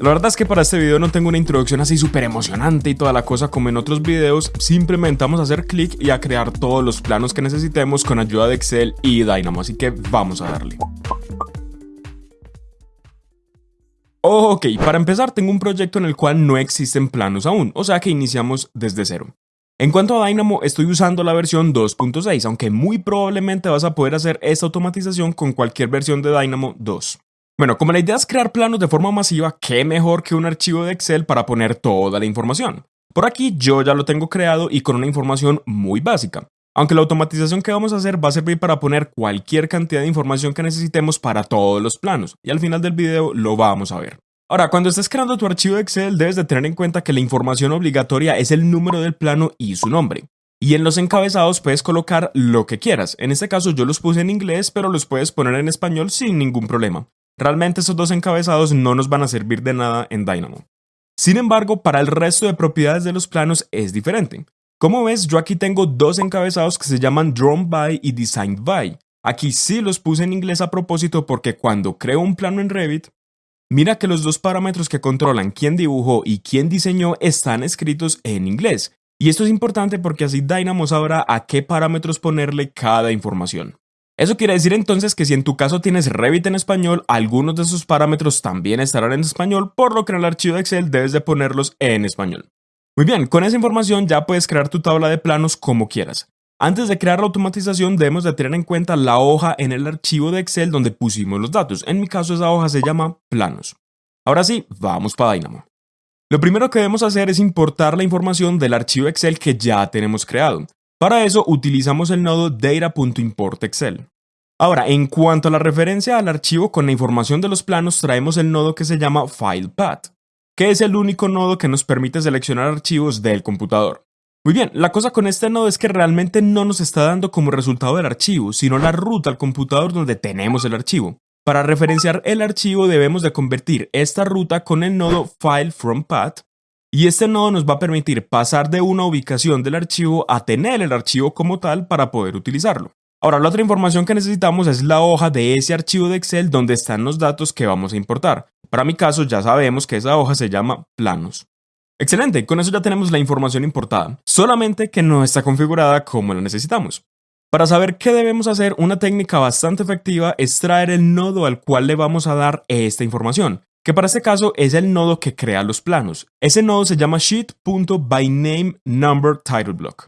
La verdad es que para este video no tengo una introducción así súper emocionante y toda la cosa como en otros videos, simplemente vamos a hacer clic y a crear todos los planos que necesitemos con ayuda de Excel y Dynamo, así que vamos a darle. Ok, para empezar tengo un proyecto en el cual no existen planos aún, o sea que iniciamos desde cero. En cuanto a Dynamo, estoy usando la versión 2.6, aunque muy probablemente vas a poder hacer esta automatización con cualquier versión de Dynamo 2. Bueno, como la idea es crear planos de forma masiva, ¿qué mejor que un archivo de Excel para poner toda la información? Por aquí yo ya lo tengo creado y con una información muy básica. Aunque la automatización que vamos a hacer va a servir para poner cualquier cantidad de información que necesitemos para todos los planos, y al final del video lo vamos a ver. Ahora, cuando estés creando tu archivo de Excel, debes de tener en cuenta que la información obligatoria es el número del plano y su nombre. Y en los encabezados puedes colocar lo que quieras. En este caso yo los puse en inglés, pero los puedes poner en español sin ningún problema. Realmente esos dos encabezados no nos van a servir de nada en Dynamo. Sin embargo, para el resto de propiedades de los planos es diferente. Como ves, yo aquí tengo dos encabezados que se llaman Drawn by y Designed by. Aquí sí los puse en inglés a propósito porque cuando creo un plano en Revit, Mira que los dos parámetros que controlan quién dibujó y quién diseñó están escritos en inglés. Y esto es importante porque así Dynamo sabrá a qué parámetros ponerle cada información. Eso quiere decir entonces que si en tu caso tienes Revit en español, algunos de esos parámetros también estarán en español, por lo que en el archivo de Excel debes de ponerlos en español. Muy bien, con esa información ya puedes crear tu tabla de planos como quieras. Antes de crear la automatización debemos de tener en cuenta la hoja en el archivo de Excel donde pusimos los datos. En mi caso esa hoja se llama planos. Ahora sí, vamos para Dynamo. Lo primero que debemos hacer es importar la información del archivo Excel que ya tenemos creado. Para eso utilizamos el nodo data.importExcel. Ahora, en cuanto a la referencia al archivo con la información de los planos, traemos el nodo que se llama FilePath, que es el único nodo que nos permite seleccionar archivos del computador. Muy bien, la cosa con este nodo es que realmente no nos está dando como resultado el archivo, sino la ruta al computador donde tenemos el archivo. Para referenciar el archivo debemos de convertir esta ruta con el nodo file from path y este nodo nos va a permitir pasar de una ubicación del archivo a tener el archivo como tal para poder utilizarlo. Ahora, la otra información que necesitamos es la hoja de ese archivo de Excel donde están los datos que vamos a importar. Para mi caso ya sabemos que esa hoja se llama planos. Excelente, con eso ya tenemos la información importada, solamente que no está configurada como la necesitamos. Para saber qué debemos hacer, una técnica bastante efectiva es traer el nodo al cual le vamos a dar esta información, que para este caso es el nodo que crea los planos. Ese nodo se llama sheet.byNameNumberTitleBlock.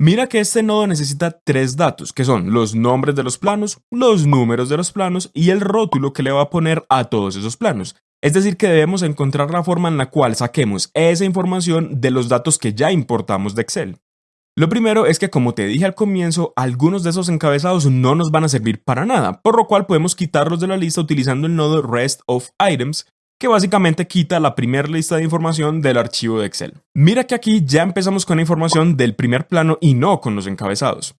Mira que este nodo necesita tres datos, que son los nombres de los planos, los números de los planos y el rótulo que le va a poner a todos esos planos. Es decir, que debemos encontrar la forma en la cual saquemos esa información de los datos que ya importamos de Excel. Lo primero es que como te dije al comienzo, algunos de esos encabezados no nos van a servir para nada, por lo cual podemos quitarlos de la lista utilizando el nodo REST of Items, que básicamente quita la primera lista de información del archivo de Excel. Mira que aquí ya empezamos con la información del primer plano y no con los encabezados.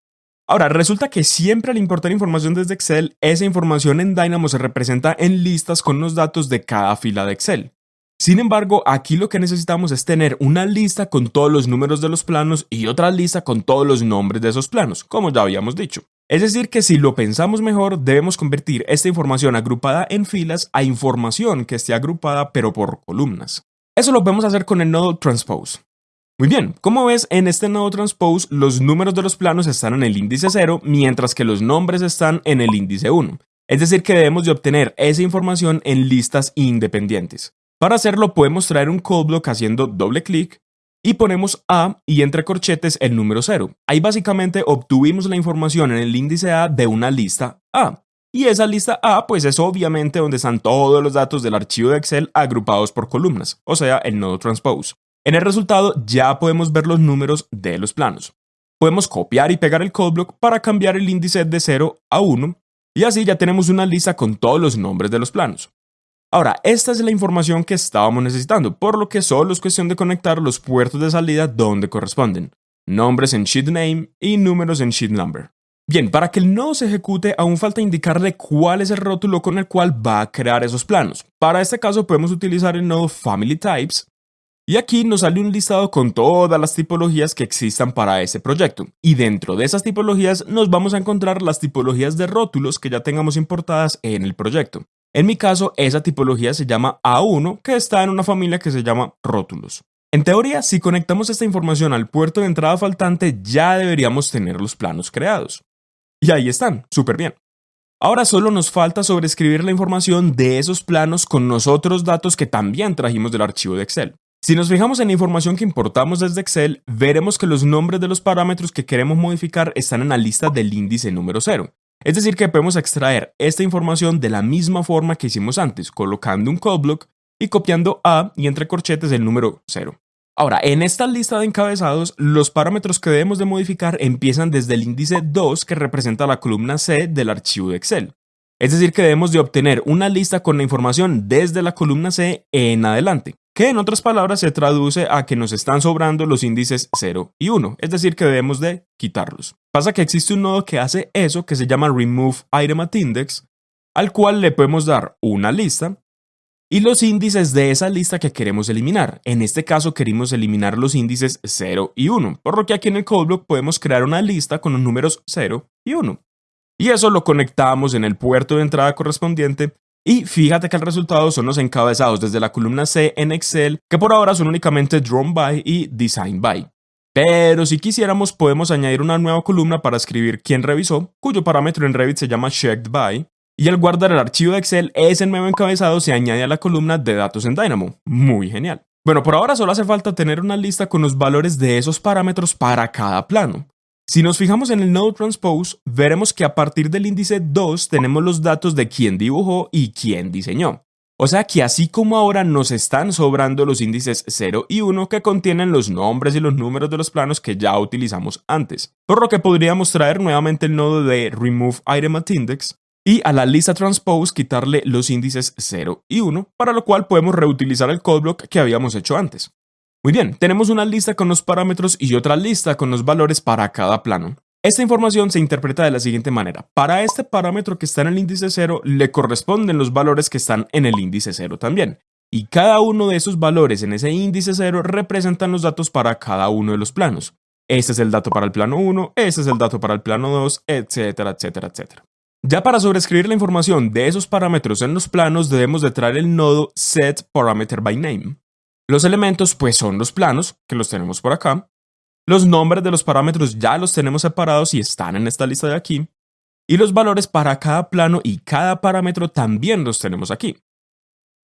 Ahora, resulta que siempre al importar información desde Excel, esa información en Dynamo se representa en listas con los datos de cada fila de Excel. Sin embargo, aquí lo que necesitamos es tener una lista con todos los números de los planos y otra lista con todos los nombres de esos planos, como ya habíamos dicho. Es decir, que si lo pensamos mejor, debemos convertir esta información agrupada en filas a información que esté agrupada pero por columnas. Eso lo podemos hacer con el nodo transpose. Muy bien, como ves, en este nodo transpose los números de los planos están en el índice 0, mientras que los nombres están en el índice 1. Es decir, que debemos de obtener esa información en listas independientes. Para hacerlo podemos traer un callblock haciendo doble clic y ponemos A y entre corchetes el número 0. Ahí básicamente obtuvimos la información en el índice A de una lista A. Y esa lista A pues es obviamente donde están todos los datos del archivo de Excel agrupados por columnas, o sea, el nodo transpose. En el resultado ya podemos ver los números de los planos. Podemos copiar y pegar el codeblock para cambiar el índice de 0 a 1 y así ya tenemos una lista con todos los nombres de los planos. Ahora, esta es la información que estábamos necesitando, por lo que solo es cuestión de conectar los puertos de salida donde corresponden, nombres en sheet name y números en sheet number. Bien, para que el nodo se ejecute aún falta indicarle cuál es el rótulo con el cual va a crear esos planos. Para este caso podemos utilizar el nodo family types y aquí nos sale un listado con todas las tipologías que existan para ese proyecto. Y dentro de esas tipologías nos vamos a encontrar las tipologías de rótulos que ya tengamos importadas en el proyecto. En mi caso, esa tipología se llama A1, que está en una familia que se llama rótulos. En teoría, si conectamos esta información al puerto de entrada faltante, ya deberíamos tener los planos creados. Y ahí están, súper bien. Ahora solo nos falta sobreescribir la información de esos planos con los otros datos que también trajimos del archivo de Excel. Si nos fijamos en la información que importamos desde Excel, veremos que los nombres de los parámetros que queremos modificar están en la lista del índice número 0. Es decir, que podemos extraer esta información de la misma forma que hicimos antes, colocando un call block y copiando A y entre corchetes el número 0. Ahora, en esta lista de encabezados, los parámetros que debemos de modificar empiezan desde el índice 2 que representa la columna C del archivo de Excel. Es decir, que debemos de obtener una lista con la información desde la columna C en adelante, que en otras palabras se traduce a que nos están sobrando los índices 0 y 1, es decir, que debemos de quitarlos. Pasa que existe un nodo que hace eso que se llama remove item at index, al cual le podemos dar una lista y los índices de esa lista que queremos eliminar. En este caso queremos eliminar los índices 0 y 1, por lo que aquí en el codeblock podemos crear una lista con los números 0 y 1. Y eso lo conectamos en el puerto de entrada correspondiente y fíjate que el resultado son los encabezados desde la columna C en Excel, que por ahora son únicamente Drawn by y Design by. Pero si quisiéramos podemos añadir una nueva columna para escribir quién revisó, cuyo parámetro en Revit se llama Checked by, y al guardar el archivo de Excel, ese nuevo encabezado se añade a la columna de datos en Dynamo. Muy genial. Bueno, por ahora solo hace falta tener una lista con los valores de esos parámetros para cada plano. Si nos fijamos en el Node Transpose, veremos que a partir del índice 2 tenemos los datos de quién dibujó y quién diseñó. O sea que así como ahora nos están sobrando los índices 0 y 1 que contienen los nombres y los números de los planos que ya utilizamos antes. Por lo que podríamos traer nuevamente el nodo de Remove Item at Index y a la lista transpose quitarle los índices 0 y 1, para lo cual podemos reutilizar el codeblock que habíamos hecho antes. Muy bien, tenemos una lista con los parámetros y otra lista con los valores para cada plano. Esta información se interpreta de la siguiente manera. Para este parámetro que está en el índice 0 le corresponden los valores que están en el índice 0 también. Y cada uno de esos valores en ese índice 0 representan los datos para cada uno de los planos. Este es el dato para el plano 1, este es el dato para el plano 2, etcétera, etcétera, etcétera. Ya para sobreescribir la información de esos parámetros en los planos debemos de traer el nodo setParameterByName. Los elementos pues son los planos, que los tenemos por acá. Los nombres de los parámetros ya los tenemos separados y están en esta lista de aquí. Y los valores para cada plano y cada parámetro también los tenemos aquí.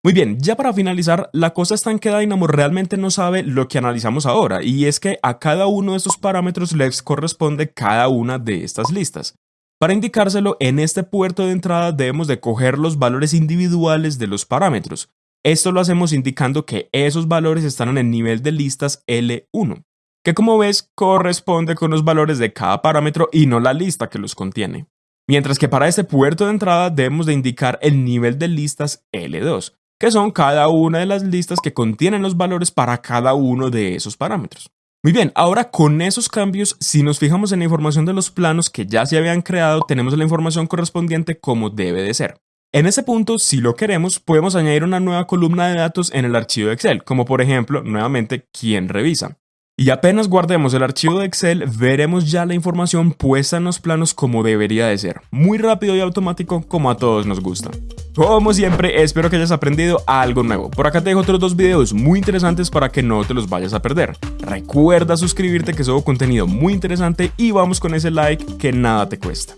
Muy bien, ya para finalizar, la cosa está en que Dynamo realmente no sabe lo que analizamos ahora, y es que a cada uno de estos parámetros les corresponde cada una de estas listas. Para indicárselo, en este puerto de entrada debemos de coger los valores individuales de los parámetros. Esto lo hacemos indicando que esos valores están en el nivel de listas L1, que como ves corresponde con los valores de cada parámetro y no la lista que los contiene. Mientras que para este puerto de entrada debemos de indicar el nivel de listas L2, que son cada una de las listas que contienen los valores para cada uno de esos parámetros. Muy bien, ahora con esos cambios, si nos fijamos en la información de los planos que ya se habían creado, tenemos la información correspondiente como debe de ser. En ese punto, si lo queremos, podemos añadir una nueva columna de datos en el archivo de Excel, como por ejemplo, nuevamente, quién revisa. Y apenas guardemos el archivo de Excel, veremos ya la información puesta en los planos como debería de ser, muy rápido y automático como a todos nos gusta. Como siempre, espero que hayas aprendido algo nuevo. Por acá te dejo otros dos videos muy interesantes para que no te los vayas a perder. Recuerda suscribirte que subo contenido muy interesante y vamos con ese like que nada te cuesta.